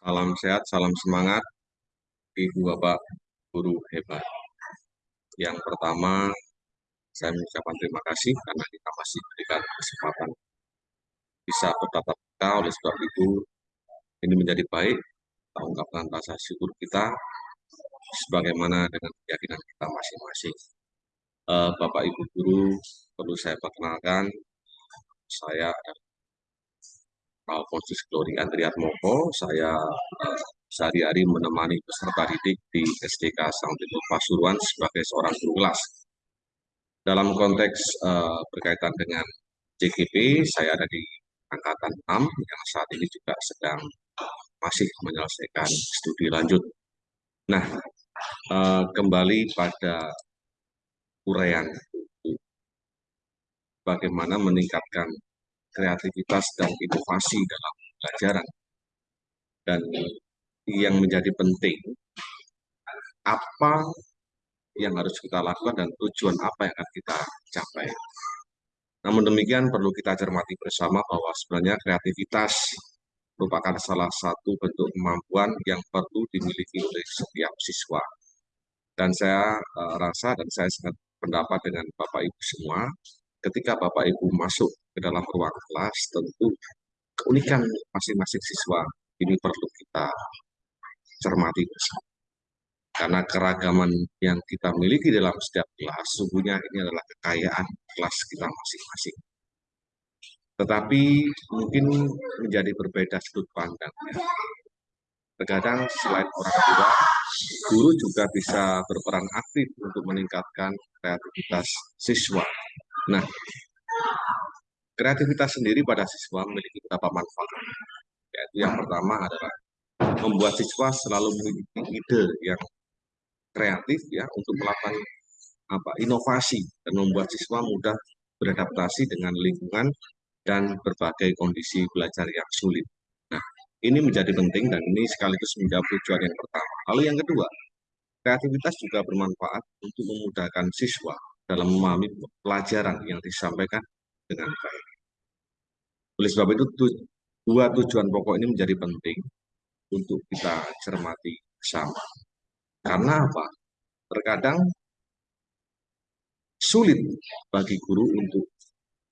Salam sehat, salam semangat, Ibu Bapak Guru hebat. Yang pertama, saya mengucapkan terima kasih karena kita masih berikan kesempatan bisa bertatap muka oleh sebab itu ini menjadi baik kita ungkapkan rasa syukur kita sebagaimana dengan keyakinan kita masing-masing. Uh, Bapak Ibu Guru perlu saya perkenalkan saya Alfonsus Glory Andriat Moko. Saya uh, sehari-hari menemani peserta didik di SDK Sang Pasuruan sebagai seorang guru kelas. Dalam konteks uh, berkaitan dengan JGP, saya ada di Angkatan 6 yang saat ini juga sedang masih menyelesaikan studi lanjut. Nah, uh, kembali pada uraian bagaimana meningkatkan kreativitas dan inovasi dalam pelajaran. Dan yang menjadi penting, apa yang harus kita lakukan dan tujuan apa yang akan kita capai. Namun demikian perlu kita cermati bersama bahwa sebenarnya kreativitas merupakan salah satu bentuk kemampuan yang perlu dimiliki oleh setiap siswa. Dan saya uh, rasa dan saya sangat pendapat dengan Bapak Ibu semua, ketika Bapak Ibu masuk ke dalam ruang kelas, tentu keunikan masing-masing siswa ini perlu kita cermati bersama. Karena keragaman yang kita miliki dalam setiap kelas, sungguhnya ini adalah kekayaan kelas kita masing-masing. Tetapi mungkin menjadi berbeda sudut pandangnya. Terkadang selain orang tua, guru juga bisa berperan aktif untuk meningkatkan kreativitas siswa. Nah, kreativitas sendiri pada siswa memiliki beberapa manfaat. Yaitu yang pertama adalah membuat siswa selalu memiliki ide yang kreatif ya untuk melakukan apa inovasi dan membuat siswa mudah beradaptasi dengan lingkungan dan berbagai kondisi belajar yang sulit. Nah, ini menjadi penting dan ini sekaligus menjawab tujuan yang pertama. Lalu yang kedua, kreativitas juga bermanfaat untuk memudahkan siswa dalam memahami pelajaran yang disampaikan dengan baik. Oleh sebab itu, dua tujuan pokok ini menjadi penting untuk kita cermati bersama. Karena apa? Terkadang sulit bagi guru untuk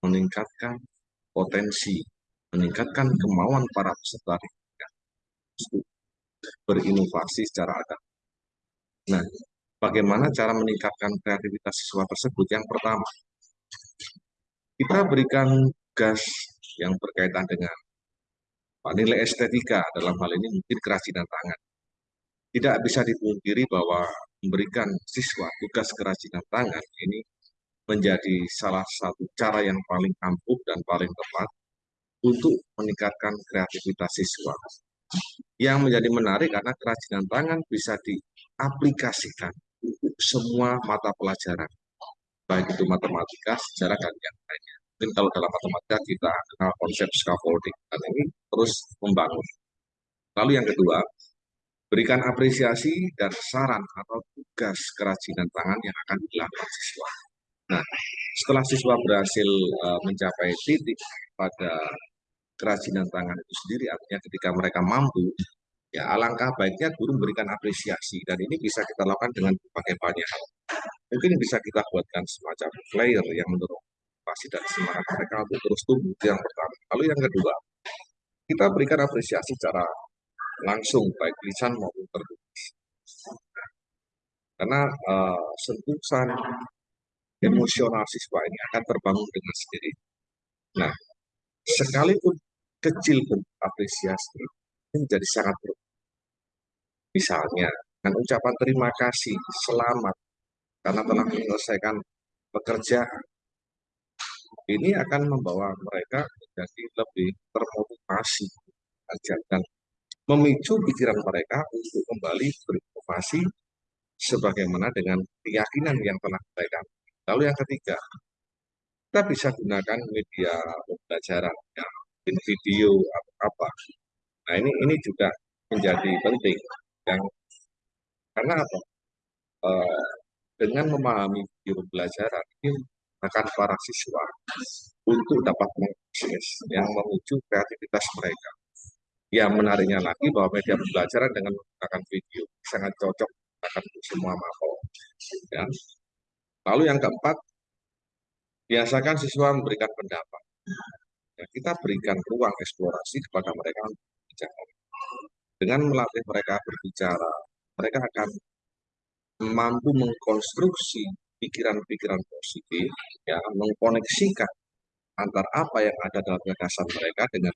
meningkatkan potensi, meningkatkan kemauan para peserta untuk berinovasi secara adab. Nah, bagaimana cara meningkatkan kreativitas siswa tersebut? Yang pertama, kita berikan gas yang berkaitan dengan nilai estetika dalam hal ini mungkin kerajinan tangan tidak bisa dipungkiri bahwa memberikan siswa tugas kerajinan tangan ini menjadi salah satu cara yang paling ampuh dan paling tepat untuk meningkatkan kreativitas siswa. Yang menjadi menarik karena kerajinan tangan bisa diaplikasikan untuk semua mata pelajaran, baik itu matematika, sejarah, dan yang lainnya. Mungkin kalau dalam matematika kita kenal konsep scaffolding, dan ini terus membangun. Lalu yang kedua, Berikan apresiasi dan saran atau tugas kerajinan tangan yang akan dilakukan siswa. Nah, setelah siswa berhasil uh, mencapai titik pada kerajinan tangan itu sendiri, artinya ketika mereka mampu, ya alangkah baiknya guru memberikan apresiasi dan ini bisa kita lakukan dengan berbagai banyak hal. Mungkin bisa kita buatkan semacam flyer yang mendorong motivasi dan semangat mereka untuk terus tumbuh itu yang pertama. Lalu yang kedua, kita berikan apresiasi secara langsung baik lisan maupun tertulis. Karena uh, sentuhan emosional siswa ini akan terbangun dengan sendiri. Nah, sekalipun kecil pun apresiasi ini menjadi sangat perlu. Misalnya, dengan ucapan terima kasih, selamat, karena telah menyelesaikan pekerjaan, ini akan membawa mereka menjadi lebih termotivasi dan memicu pikiran mereka untuk kembali berinovasi sebagaimana dengan keyakinan yang telah mereka. Lalu yang ketiga, kita bisa gunakan media pembelajaran, ya, video atau apa. Nah ini ini juga menjadi penting yang karena apa? E, dengan memahami video pembelajaran ini akan para siswa untuk dapat mengakses yang memicu kreativitas mereka Ya menariknya lagi bahwa media pembelajaran dengan menggunakan video sangat cocok akan semua mapel. Ya. Lalu yang keempat, biasakan siswa memberikan pendapat. Ya, kita berikan ruang eksplorasi kepada mereka berbicara. Dengan melatih mereka berbicara, mereka akan mampu mengkonstruksi pikiran-pikiran positif, ya, mengkoneksikan antar apa yang ada dalam gagasan mereka dengan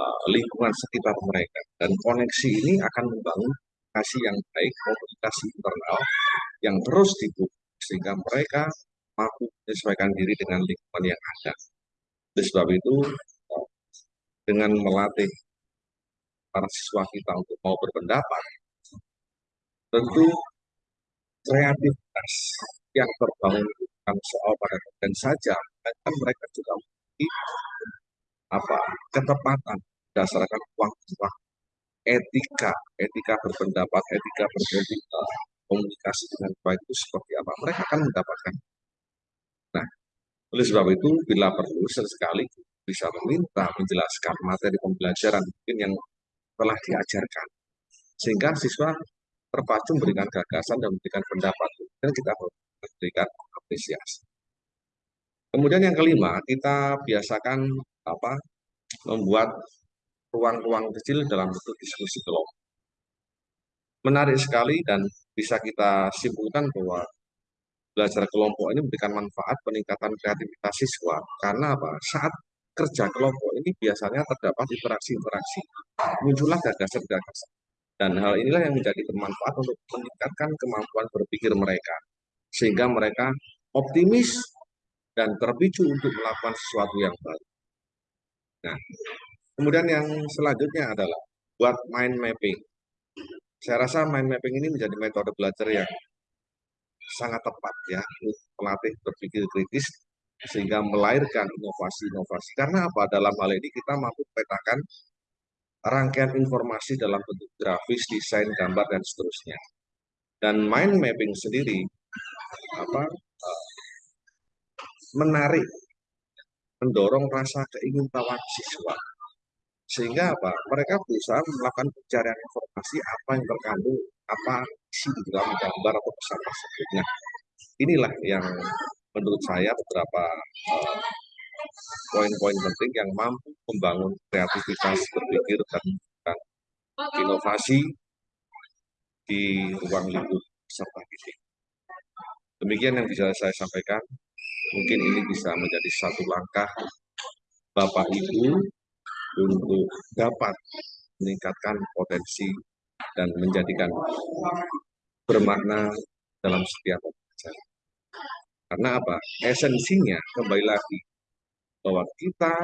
uh, lingkungan sekitar mereka. Dan koneksi ini akan membangun komunikasi yang baik, komunikasi internal yang terus dibuka sehingga mereka mampu menyesuaikan diri dengan lingkungan yang ada. Oleh sebab itu, uh, dengan melatih para siswa kita untuk mau berpendapat, tentu kreativitas yang terbangun bukan soal pada dan saja, kan mereka juga memiliki apa ketepatan berdasarkan uang-uang etika, etika berpendapat, etika berpolitika, komunikasi dengan baik itu seperti apa. Mereka akan mendapatkan. Nah, oleh sebab itu, bila perlu sesekali bisa meminta menjelaskan materi pembelajaran mungkin yang telah diajarkan. Sehingga siswa terpacu memberikan gagasan dan memberikan pendapat. Dan kita memberikan apresiasi. Kemudian yang kelima, kita biasakan apa membuat ruang-ruang kecil dalam bentuk diskusi kelompok. Menarik sekali dan bisa kita simpulkan bahwa belajar kelompok ini memberikan manfaat peningkatan kreativitas siswa. Karena apa? Saat kerja kelompok ini biasanya terdapat interaksi-interaksi. Muncullah gagasan-gagasan. Dan hal inilah yang menjadi bermanfaat untuk meningkatkan kemampuan berpikir mereka. Sehingga mereka optimis dan terpicu untuk melakukan sesuatu yang baru. Nah, kemudian yang selanjutnya adalah buat mind mapping. Saya rasa mind mapping ini menjadi metode belajar yang sangat tepat ya untuk melatih berpikir kritis sehingga melahirkan inovasi-inovasi. Karena apa? Dalam hal ini kita mampu petakan rangkaian informasi dalam bentuk grafis, desain, gambar, dan seterusnya. Dan mind mapping sendiri apa uh, menarik, mendorong rasa keingintahuan siswa. Sehingga apa? Mereka berusaha melakukan pencarian informasi apa yang terkandung, apa isi di dalam gambar atau pesan tersebut. Nah, inilah yang menurut saya beberapa uh, poin-poin penting yang mampu membangun kreativitas berpikir dan, inovasi di ruang lingkup serta didik. Demikian yang bisa saya sampaikan. Mungkin ini bisa menjadi satu langkah Bapak Ibu untuk dapat meningkatkan potensi dan menjadikan bermakna dalam setiap pembelajaran. Karena apa? Esensinya kembali lagi bahwa kita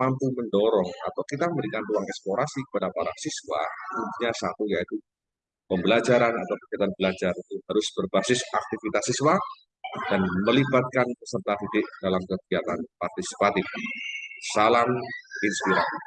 mampu mendorong atau kita memberikan ruang eksplorasi kepada para siswa, intinya satu yaitu pembelajaran atau kegiatan belajar itu harus berbasis aktivitas siswa dan melibatkan peserta didik dalam kegiatan partisipatif. Salam inspiratif.